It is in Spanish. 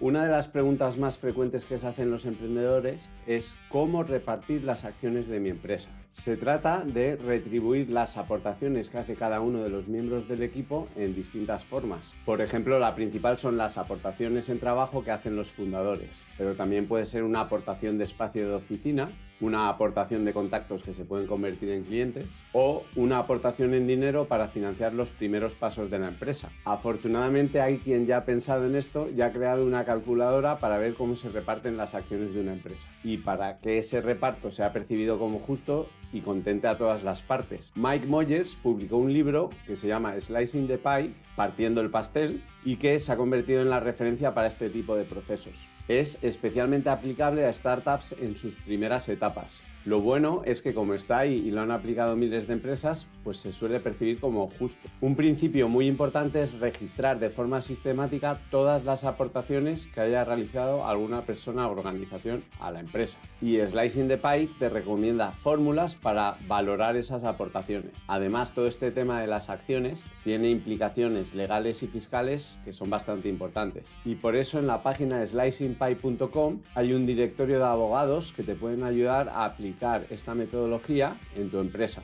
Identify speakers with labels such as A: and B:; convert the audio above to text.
A: Una de las preguntas más frecuentes que se hacen los emprendedores es cómo repartir las acciones de mi empresa. Se trata de retribuir las aportaciones que hace cada uno de los miembros del equipo en distintas formas. Por ejemplo, la principal son las aportaciones en trabajo que hacen los fundadores, pero también puede ser una aportación de espacio de oficina, una aportación de contactos que se pueden convertir en clientes o una aportación en dinero para financiar los primeros pasos de la empresa. Afortunadamente hay quien ya ha pensado en esto y ha creado una calculadora para ver cómo se reparten las acciones de una empresa y para que ese reparto sea percibido como justo y contente a todas las partes. Mike Moyers publicó un libro que se llama Slicing the Pie, partiendo el pastel, y que se ha convertido en la referencia para este tipo de procesos. Es especialmente aplicable a startups en sus primeras etapas. Lo bueno es que como está ahí y lo han aplicado miles de empresas, pues se suele percibir como justo. Un principio muy importante es registrar de forma sistemática todas las aportaciones que haya realizado alguna persona o organización a la empresa. Y Slicing the Pie te recomienda fórmulas para valorar esas aportaciones. Además, todo este tema de las acciones tiene implicaciones legales y fiscales que son bastante importantes. Y por eso en la página slicingpie.com hay un directorio de abogados que te pueden ayudar a aplicar esta metodología en tu empresa.